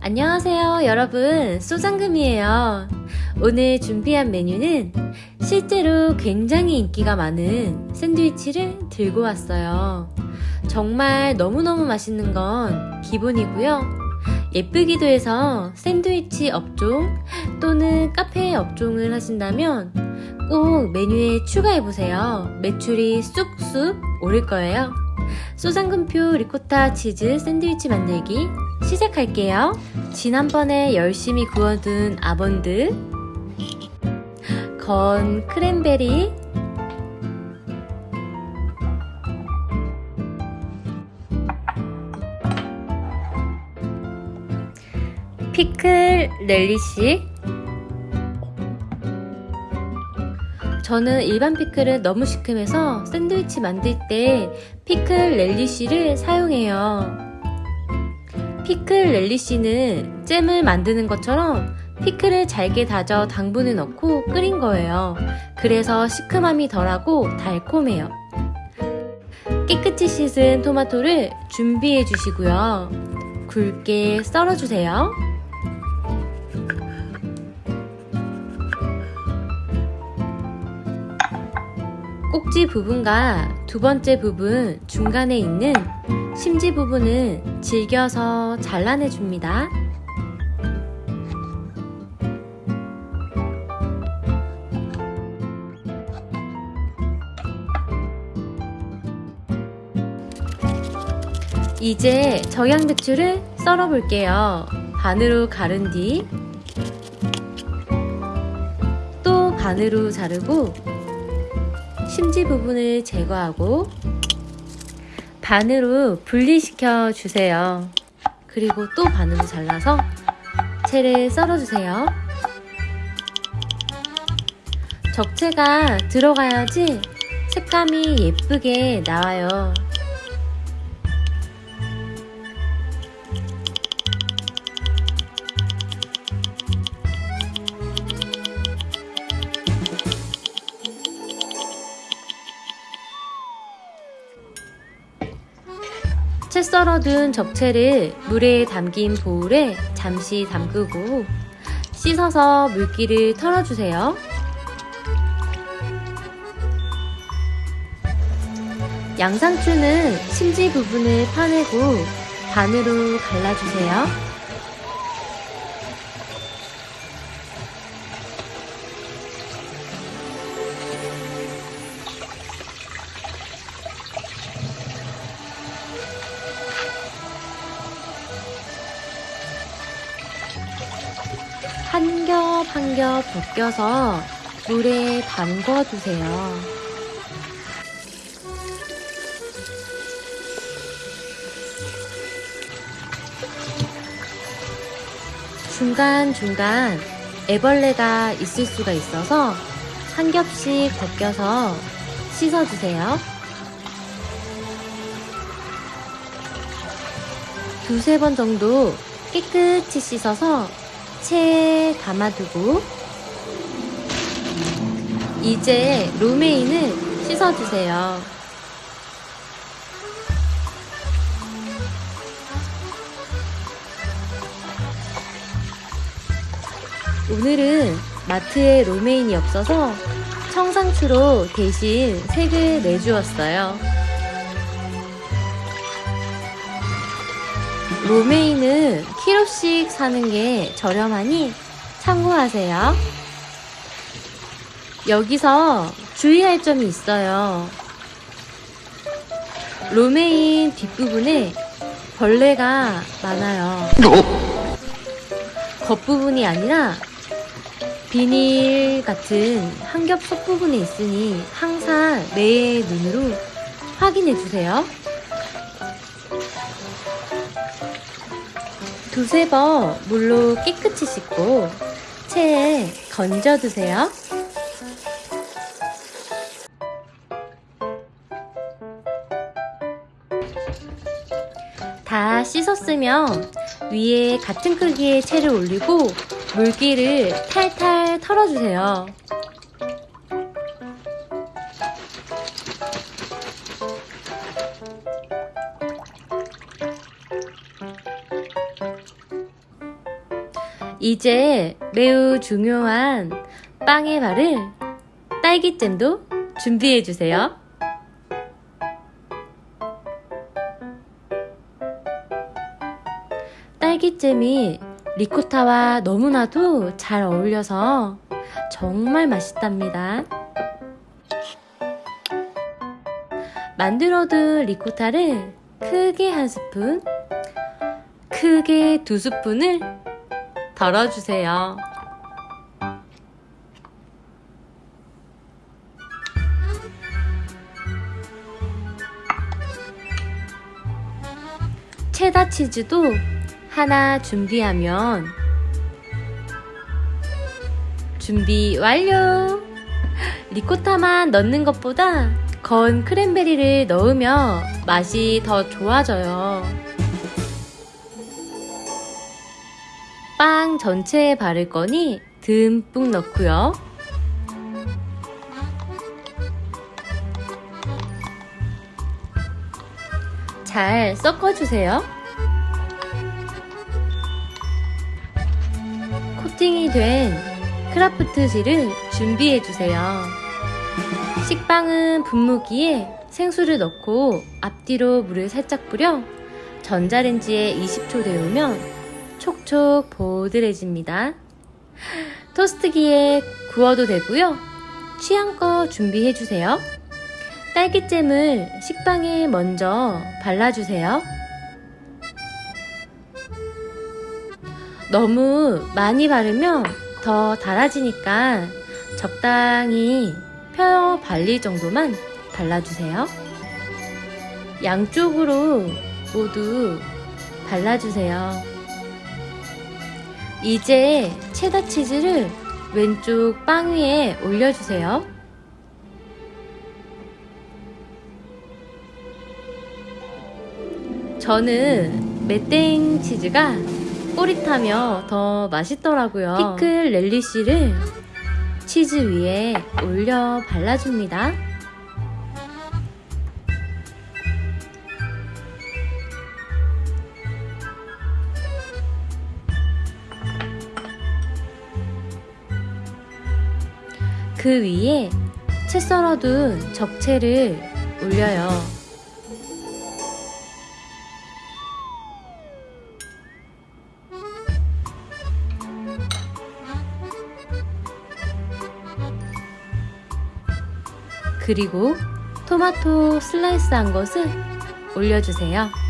안녕하세요 여러분. 소장금이에요. 오늘 준비한 메뉴는 실제로 굉장히 인기가 많은 샌드위치를 들고 왔어요. 정말 너무너무 맛있는 건 기본이고요 예쁘기도 해서 샌드위치 업종 또는 카페 업종을 하신다면 꼭 메뉴에 추가해보세요 매출이 쑥쑥 오를 거예요 소장금표 리코타 치즈 샌드위치 만들기 시작할게요. 지난번에 열심히 구워둔 아몬드, 건 크랜베리, 피클 렐리시 저는 일반 피클은 너무 시큼해서 샌드위치 만들 때 피클 렐리시를 사용해요. 피클 렐리시는 잼을 만드는 것처럼 피클을 잘게 다져 당분을 넣고 끓인 거예요. 그래서 시큼함이 덜하고 달콤해요. 깨끗이 씻은 토마토를 준비해 주시고요. 굵게 썰어 주세요. 꼭지 부분과 두 번째 부분 중간에 있는 심지 부분은 질겨서 잘라내 줍니다. 이제 적양배추를 썰어 볼게요. 반으로 가른 뒤 또 반으로 자르고 심지 부분을 제거하고 반으로 분리시켜 주세요. 그리고 또 반으로 잘라서 채를 썰어 주세요. 적채가 들어가야지 색감이 예쁘게 나와요. 채 썰어둔 적채를 물에 담긴 보울에 잠시 담그고 씻어서 물기를 털어주세요. 양상추는 심지 부분을 파내고 반으로 갈라주세요. 한 겹 한 겹 벗겨서 물에 담궈 두세요. 중간중간 애벌레가 있을 수가 있어서 한 겹씩 벗겨서 씻어주세요. 두세 번 정도 깨끗이 씻어서 체에 담아두고 이제 로메인을 씻어주세요. 오늘은 마트에 로메인이 없어서 청상추로 대신 색을 내주었어요. 로메인은 키로씩 사는 게 저렴하니 참고하세요. 여기서 주의할 점이 있어요. 로메인 뒷부분에 벌레가 많아요. 겉부분이 아니라 비닐 같은 한겹 속부분에 있으니 항상 내 눈으로 확인해 주세요. 두세 번 물로 깨끗이 씻고 체에 건져두세요. 다 씻었으면 위에 같은 크기의 채를 올리고 물기를 탈탈 털어주세요. 이제 매우 중요한 빵에 바를 딸기잼도 준비해주세요. 딸기잼이 리코타와 너무나도 잘 어울려서 정말 맛있답니다. 만들어둔 리코타를 크게 한 스푼, 크게 두 스푼을 덜어주세요. 체다 치즈도 하나 준비하면 준비 완료! 리코타만 넣는 것보다 건 크랜베리를 넣으면 맛이 더 좋아져요. 빵 전체에 바를 거니 듬뿍 넣고요. 잘 섞어주세요. 코팅이 된 크라프트 실을 준비해주세요. 식빵은 분무기에 생수를 넣고 앞뒤로 물을 살짝 뿌려 전자레인지에 20초 데우면 촉촉 보들해집니다. 토스트기에 구워도 되고요. 취향껏 준비해주세요. 딸기잼을 식빵에 먼저 발라주세요. 너무 많이 바르면 더 달아지니까 적당히 펴 발릴 정도만 발라주세요. 양쪽으로 모두 발라주세요. 이제 체다 치즈를 왼쪽 빵 위에 올려주세요. 저는 맷땡 치즈가 꼬릿하며 더 맛있더라고요. 피클 렐리쉬를 치즈 위에 올려 발라줍니다. 그 위에 채 썰어둔 적채를 올려요. 그리고 토마토 슬라이스 한 것을 올려주세요.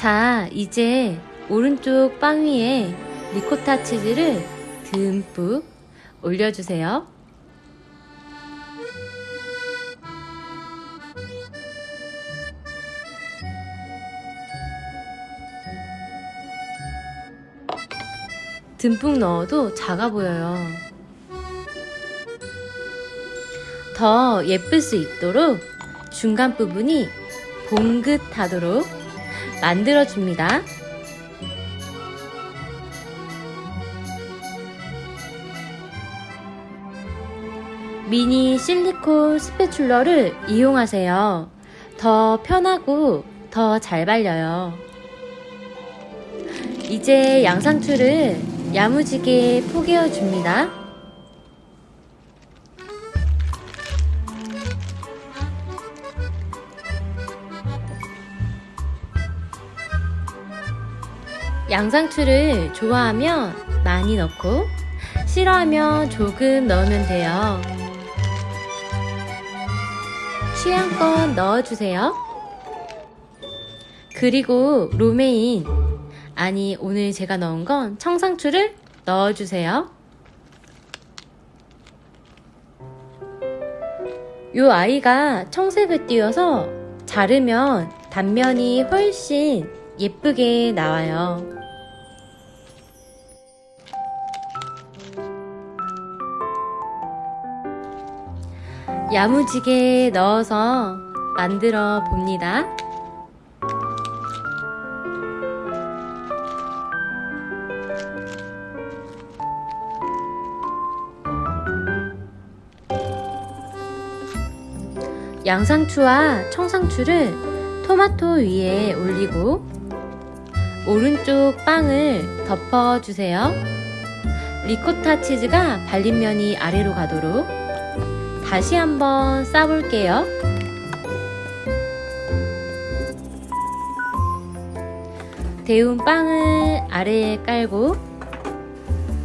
자, 이제 오른쪽 빵 위에 리코타 치즈를 듬뿍 올려주세요. 듬뿍 넣어도 작아 보여요. 더 예쁠 수 있도록 중간 부분이 봉긋하도록 만들어줍니다. 미니 실리콘 스패출러를 이용하세요. 더 편하고 더 잘 발려요. 이제 양상추를 야무지게 포개어 줍니다. 양상추를 좋아하면 많이 넣고 싫어하면 조금 넣으면 돼요. 취향껏 넣어주세요. 그리고 로메인 아니 오늘 제가 넣은 건 청상추를 넣어주세요. 요 아이가 청색을 띄어서 자르면 단면이 훨씬 예쁘게 나와요. 야무지게 넣어서 만들어 봅니다. 양상추와 청상추를 토마토 위에 올리고 오른쪽 빵을 덮어주세요. 리코타 치즈가 발린 면이 아래로 가도록 다시 한번 싸볼게요. 데운 빵을 아래에 깔고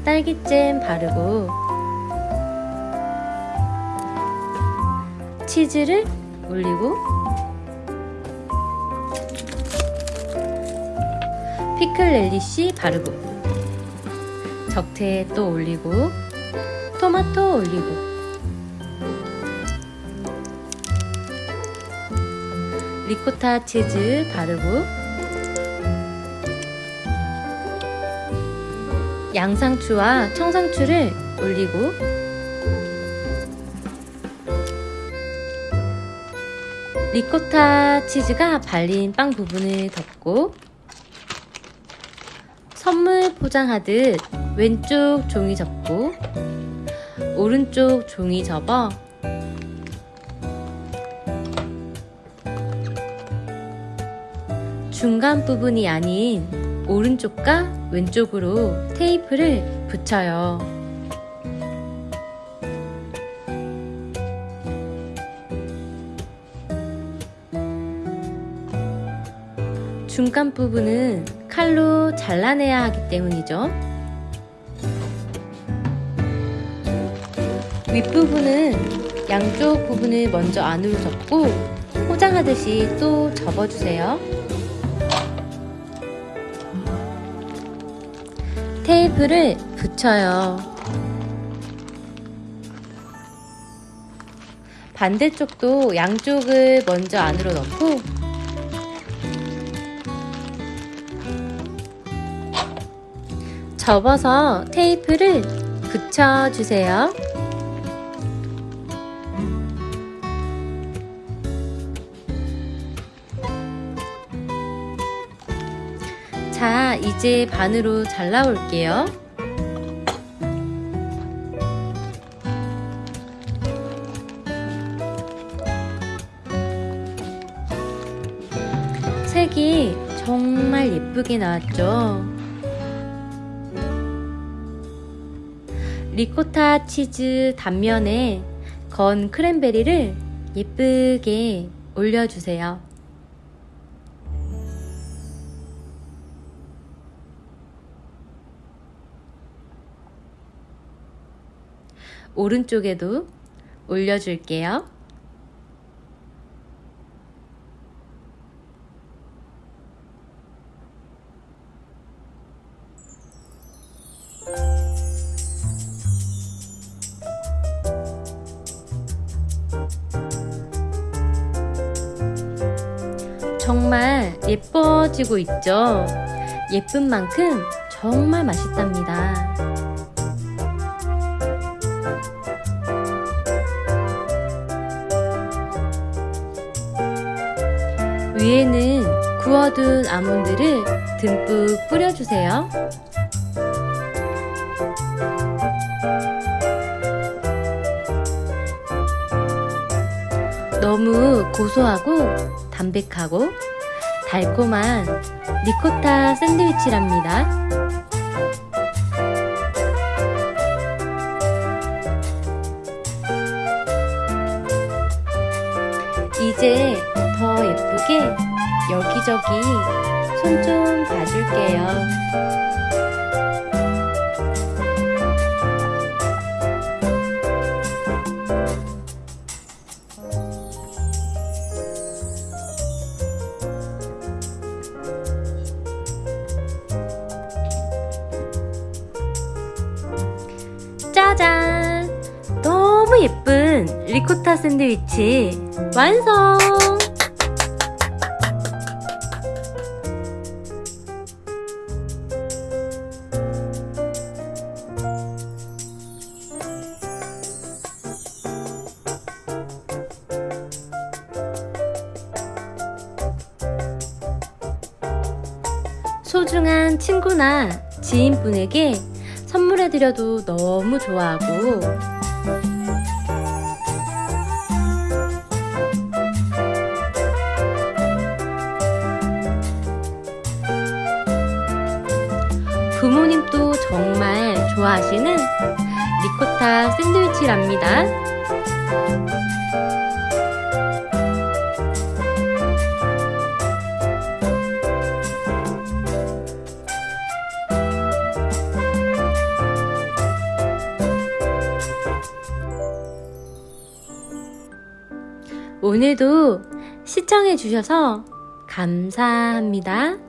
딸기잼 바르고 치즈를 올리고 피클 렐리시 바르고 적태 또 올리고 토마토 올리고. 리코타 치즈 바르고 양상추와 청상추를 올리고 리코타 치즈가 발린 빵 부분을 덮고 선물 포장하듯 왼쪽 종이 접고 오른쪽 종이 접어 중간 부분이 아닌 오른쪽과 왼쪽으로 테이프를 붙여요. 중간 부분은 칼로 잘라내야 하기 때문이죠. 윗부분은 양쪽 부분을 먼저 안으로 접고 포장하듯이 또 접어주세요. 테이프를 붙여요. 반대쪽도 양쪽을 먼저 안으로 넣고 접어서 테이프를 붙여주세요. 자, 이제 반으로 잘라올게요. 색이 정말 예쁘게 나왔죠? 리코타 치즈 단면에 건 크랜베리를 예쁘게 올려주세요. 오른쪽에도 올려줄게요. 정말 예뻐지고 있죠? 예쁜 만큼 정말 맛있답니다. 위에는 구워둔 아몬드를 듬뿍 뿌려주세요. 너무 고소하고 담백하고 달콤한 리코타 샌드위치랍니다. 이제 더 예쁘게 여기저기 손 좀 봐줄게요. 리코타 샌드위치 완성! 소중한 친구나 지인분에게 선물해드려도 너무 좋아하고 좋아하시는 리코타 샌드위치랍니다. 오늘도 시청해주셔서 감사합니다.